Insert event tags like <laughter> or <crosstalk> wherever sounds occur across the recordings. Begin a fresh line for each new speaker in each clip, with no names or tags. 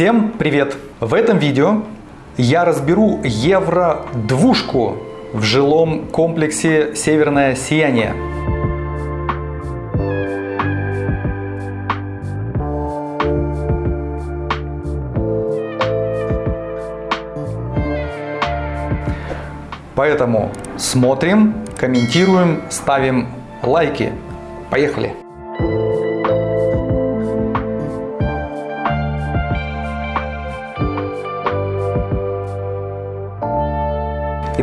Всем привет! В этом видео я разберу евро-двушку в жилом комплексе «Северное сияние». Поэтому смотрим, комментируем, ставим лайки. Поехали!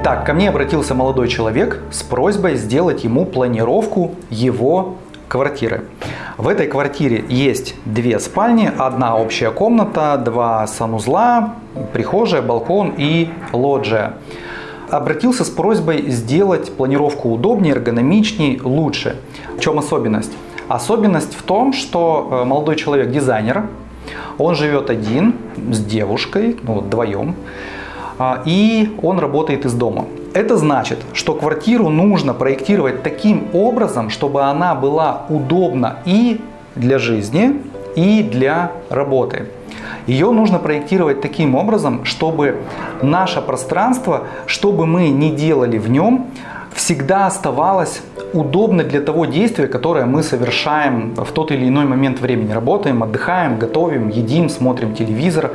Итак, ко мне обратился молодой человек с просьбой сделать ему планировку его квартиры. В этой квартире есть две спальни, одна общая комната, два санузла, прихожая, балкон и лоджия. Обратился с просьбой сделать планировку удобнее, эргономичнее, лучше. В чем особенность? Особенность в том, что э, молодой человек дизайнер, он живет один с девушкой, ну, вдвоем. А, и он работает из дома. Это значит, что квартиру нужно проектировать таким образом, чтобы она была удобна и для жизни, и для работы. Ее нужно проектировать таким образом, чтобы наше пространство, что бы мы ни делали в нем, всегда оставалось удобно для того действия, которое мы совершаем в тот или иной момент времени. Работаем, отдыхаем, готовим, едим, смотрим телевизор.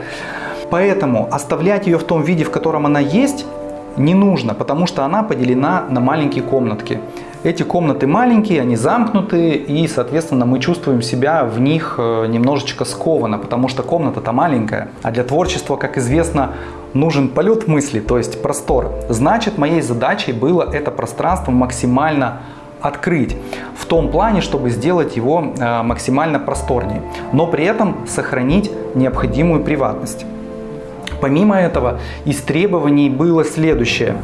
Поэтому оставлять ее в том виде, в котором она есть, не нужно, потому что она поделена на маленькие комнатки. Эти комнаты маленькие, они замкнутые, и, соответственно, мы чувствуем себя в них э, немножечко скованно, потому что комната-то маленькая. А для творчества, как известно, нужен полет мысли, то есть простор. Значит, моей задачей было это пространство максимально открыть в том плане, чтобы сделать его э, максимально просторнее, но при этом сохранить необходимую приватность. Помимо этого, из требований было следующее.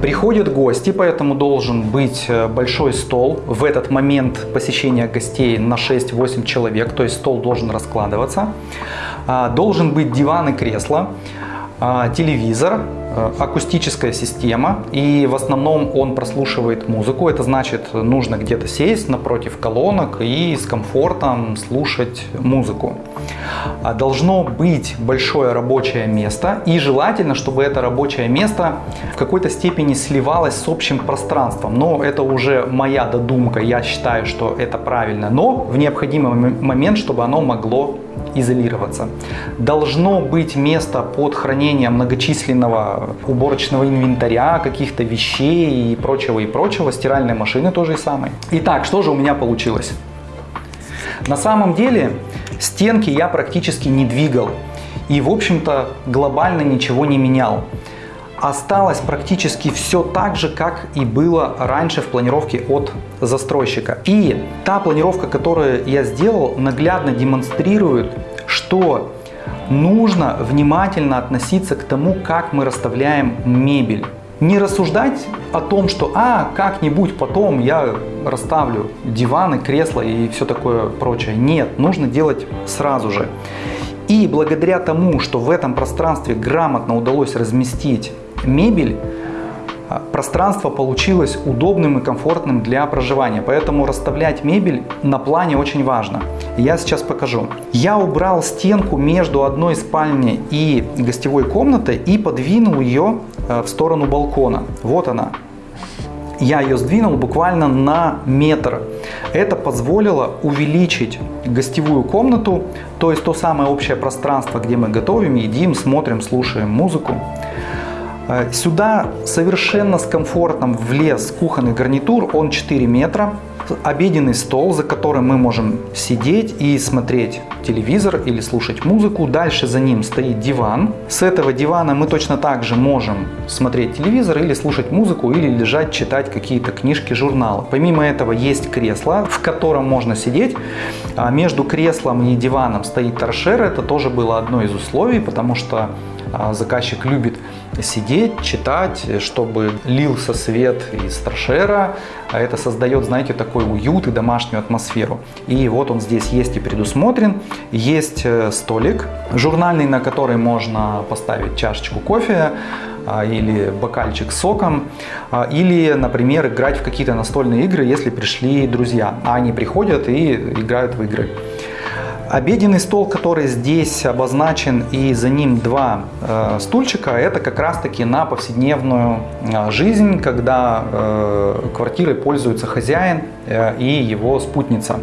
Приходят гости, поэтому должен быть э, большой стол. В этот момент посещения гостей на 6-8 человек, то есть стол должен раскладываться. А, должен быть диван и кресло, а, телевизор, Э, акустическая система, и в основном он прослушивает музыку. Это значит, нужно где-то сесть напротив колонок и с комфортом слушать музыку. А должно быть большое рабочее место, и желательно, чтобы это рабочее место в какой-то степени сливалось с общим пространством. Но это уже моя додумка, я считаю, что это правильно. Но в необходимый момент, чтобы оно могло изолироваться. Должно быть место под хранение многочисленного уборочного инвентаря, каких-то вещей и прочего и прочего, стиральной машины тоже и самой. Итак, что же у меня получилось? На самом деле стенки я практически не двигал и в общем-то глобально ничего не менял осталось практически все так же, как и было раньше в планировке от застройщика. И та планировка, которую я сделал, наглядно демонстрирует, что нужно внимательно относиться к тому, как мы расставляем мебель. Не рассуждать о том, что а, как-нибудь потом я расставлю диваны, кресла и все такое прочее. Нет, нужно делать сразу же. И благодаря тому, что в этом пространстве грамотно удалось разместить мебель, пространство получилось удобным и комфортным для проживания. Поэтому расставлять мебель на плане очень важно. Я сейчас покажу. Я убрал стенку между одной спальней и гостевой комнатой и подвинул ее э, в сторону балкона. Вот она. Я ее сдвинул буквально на метр. Это позволило увеличить гостевую комнату, то есть то самое общее пространство, где мы готовим, едим, смотрим, слушаем музыку. Э, сюда совершенно с комфортом влез кухонный гарнитур, он 4 метра. Обеденный стол, за которым мы можем сидеть и смотреть телевизор или слушать музыку. Дальше за ним стоит диван. С этого дивана мы точно так же можем смотреть телевизор или слушать музыку, или лежать, читать какие-то книжки, журналы. Помимо этого есть кресло, в котором можно сидеть. А между креслом и диваном стоит торшер. Это тоже было одно из условий, потому что а, заказчик любит сидеть, читать, чтобы лился свет из торшера. А это создает, знаете, такой уют и домашнюю атмосферу. И вот он здесь есть и предусмотрен. Есть э, столик журнальный, на который можно поставить чашечку кофе а, или бокальчик с соком, или, например, играть в какие-то настольные игры, если пришли друзья, а они приходят и играют в игры. Обеденный стол, который здесь обозначен и за ним два э, стульчика, это как раз таки на повседневную э, жизнь, когда э, квартирой пользуется хозяин э, и его спутница.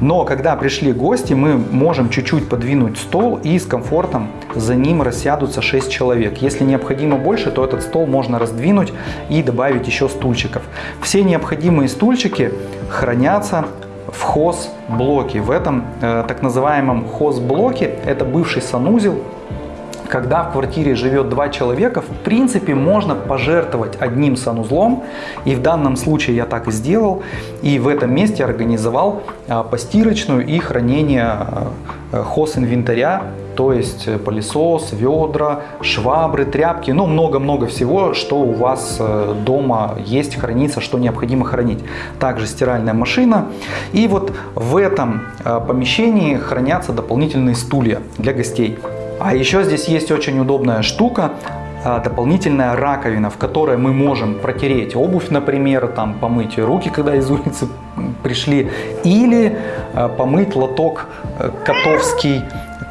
Но когда пришли гости, мы можем чуть-чуть подвинуть стол и с комфортом за ним рассядутся 6 человек. Если необходимо больше, то этот стол можно раздвинуть и добавить еще стульчиков. Все необходимые стульчики хранятся в хоз-блоке. В этом э, так называемом хоз-блоке, это бывший санузел, когда в квартире живет два человека, в принципе, можно пожертвовать одним санузлом. И в данном случае я так и сделал. И в этом месте организовал э, постирочную и хранение э, хоз-инвентаря то есть э, пылесос, ведра, швабры, тряпки, ну много-много всего, что у вас э, дома есть, хранится, что необходимо хранить. Также стиральная машина. И вот в этом э, помещении хранятся дополнительные стулья для гостей. А еще здесь есть очень удобная штука, дополнительная раковина, в которой мы можем протереть обувь, например, там, помыть руки, когда из улицы пришли, или помыть лоток котовский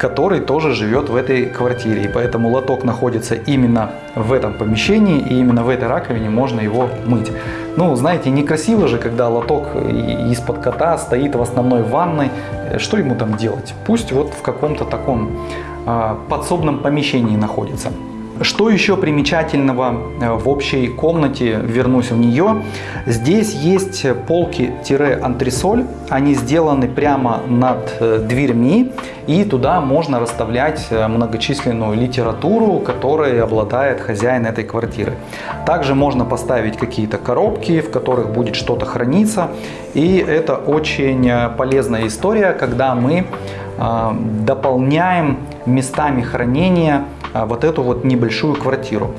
который тоже живет в этой квартире. И поэтому лоток находится именно в этом помещении, и именно в этой раковине можно его мыть. Ну, знаете, некрасиво же, когда лоток из-под кота стоит в основной ванной. Что ему там делать? Пусть вот в каком-то таком а, подсобном помещении находится. Что еще примечательного э, в общей комнате, вернусь в нее, здесь есть полки-антресоль, они сделаны прямо над э, дверьми, и туда можно расставлять э, многочисленную литературу, которой обладает хозяин этой квартиры. Также можно поставить какие-то коробки, в которых будет что-то храниться, и это очень полезная история, когда мы дополняем местами хранения а, вот эту вот небольшую квартиру.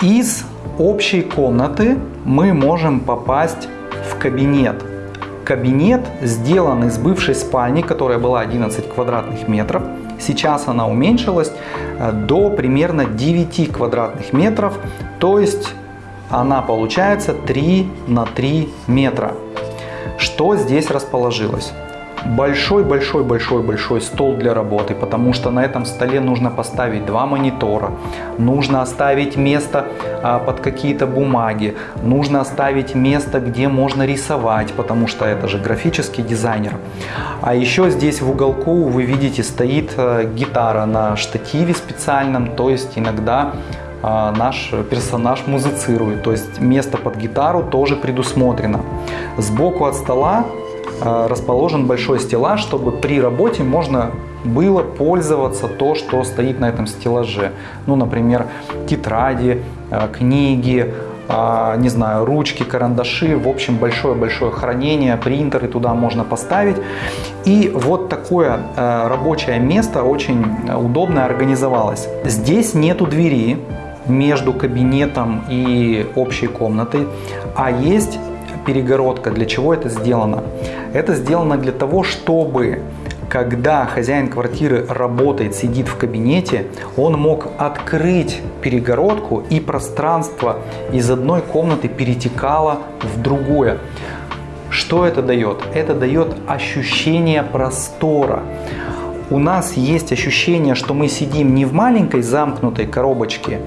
Из общей комнаты мы можем попасть в кабинет. Кабинет сделан из бывшей спальни, которая была 11 квадратных метров. Сейчас она уменьшилась э, до примерно 9 квадратных метров, то есть она получается 3 на 3 метра. Что здесь расположилось? Большой-большой-большой-большой стол для работы, потому что на этом столе нужно поставить два монитора, нужно оставить место а, под какие-то бумаги, нужно оставить место, где можно рисовать, потому что это же графический дизайнер. А еще здесь в уголку вы видите стоит а, гитара на штативе специальном, то есть иногда а, наш персонаж музицирует, то есть место под гитару тоже предусмотрено. Сбоку от стола расположен большой стеллаж, чтобы при работе можно было пользоваться то, что стоит на этом стеллаже. Ну, например, тетради, э, книги, э, не знаю, ручки, карандаши, в общем, большое-большое хранение, принтеры туда можно поставить. И вот такое рабочее место очень удобно организовалось. Здесь нету двери между кабинетом и общей комнатой, а есть перегородка. Для чего это сделано? Это сделано для того, чтобы когда хозяин квартиры работает, сидит в кабинете, он мог открыть перегородку и пространство из одной комнаты перетекало в другое. Что это дает? Это дает ощущение простора. У нас есть ощущение, что мы сидим не в маленькой замкнутой коробочке,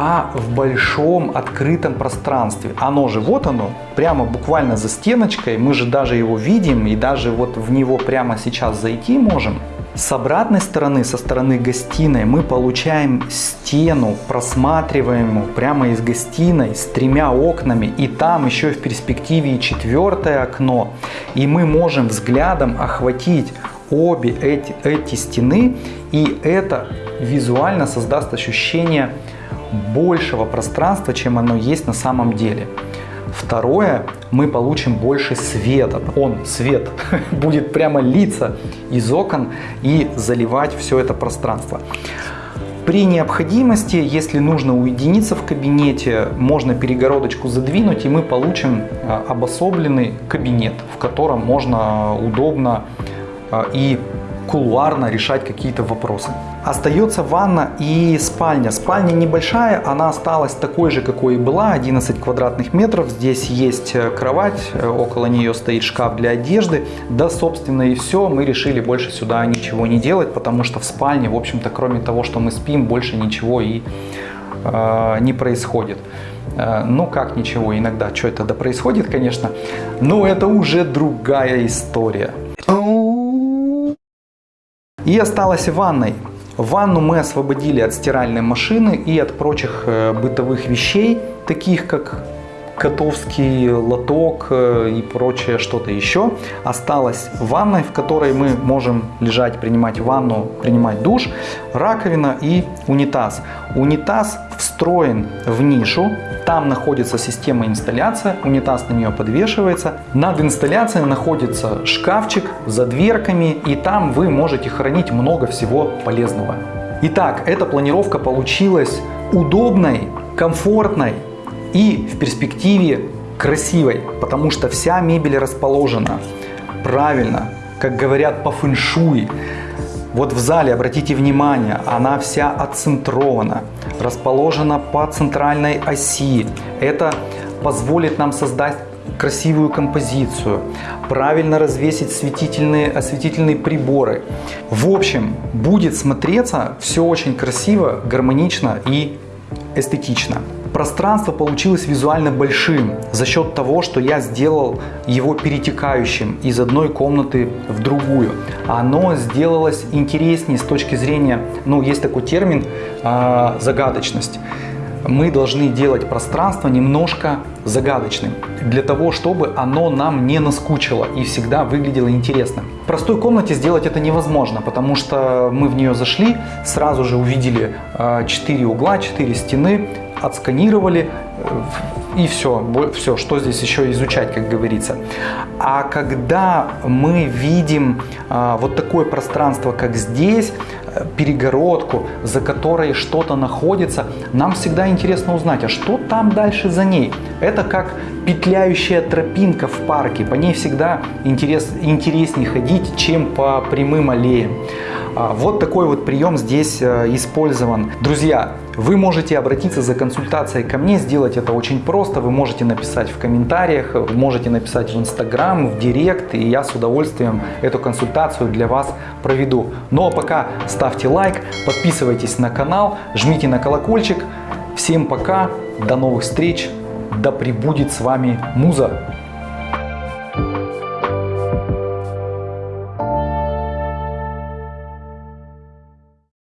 а в большом открытом пространстве. Оно же, вот оно, прямо буквально за стеночкой, мы же даже его видим и даже вот в него прямо сейчас зайти можем. С обратной стороны, со стороны гостиной, мы получаем стену, просматриваемую прямо из гостиной с тремя окнами. И там еще в перспективе четвертое окно. И мы можем взглядом охватить обе эти, эти стены. И это визуально создаст ощущение большего пространства, чем оно есть на самом деле. Второе, мы получим больше света. Он, свет, <laughs> будет прямо литься из окон и заливать все это пространство. При необходимости, если нужно уединиться в кабинете, можно перегородочку задвинуть, и мы получим а, обособленный кабинет, в котором можно удобно а, и кулуарно решать какие-то вопросы. Остается ванна и спальня. Спальня небольшая, она осталась такой же, какой и была, 11 квадратных метров. Здесь есть э, кровать, э, около нее стоит шкаф для одежды. Да, собственно, и все. Мы решили больше сюда ничего не делать, потому что в спальне, в общем-то, кроме того, что мы спим, больше ничего и э, не происходит. Э, ну, как ничего, иногда что это да происходит, конечно, но это уже другая история. И осталась ванной. Ванну мы освободили от стиральной машины и от прочих э, бытовых вещей, таких как котовский лоток э, и прочее что-то еще. Осталась ванной, в которой мы можем лежать, принимать ванну, принимать душ, раковина и унитаз. Унитаз встроен в нишу, там находится система инсталляции, унитаз на нее подвешивается. Над инсталляцией находится шкафчик за дверками и там вы можете хранить много всего полезного. Итак, эта планировка получилась удобной, комфортной, и в перспективе красивой, потому что вся мебель расположена правильно, как говорят по фэншуй. Вот в зале, обратите внимание, она вся отцентрована, расположена по центральной оси. Это позволит нам создать красивую композицию, правильно развесить светительные, осветительные приборы. В общем, будет смотреться все очень красиво, гармонично и эстетично. Пространство получилось визуально большим за счет того, что я сделал его перетекающим из одной комнаты в другую. Оно сделалось интереснее с точки зрения, ну есть такой термин, э, загадочность. Мы должны делать пространство немножко загадочным, для того, чтобы оно нам не наскучило и всегда выглядело интересно. В простой комнате сделать это невозможно, потому что мы в нее зашли, сразу же увидели 4 угла, 4 стены, отсканировали э, и все, все, что здесь еще изучать, как говорится. А когда мы видим а, вот такое пространство, как здесь, э, перегородку, за которой что-то находится, нам всегда интересно узнать, а что там дальше за ней. Это как петляющая тропинка в парке, по ней всегда интерес, интереснее ходить, чем по прямым аллеям. А, вот такой вот прием здесь э, использован. Друзья, вы можете обратиться за консультацией ко мне, сделать это очень просто. Вы можете написать в комментариях, можете написать в Инстаграм, в Директ, и я с удовольствием эту консультацию для вас проведу. Ну а пока ставьте лайк, подписывайтесь на канал, жмите на колокольчик. Всем пока, до новых встреч, да пребудет с вами Муза!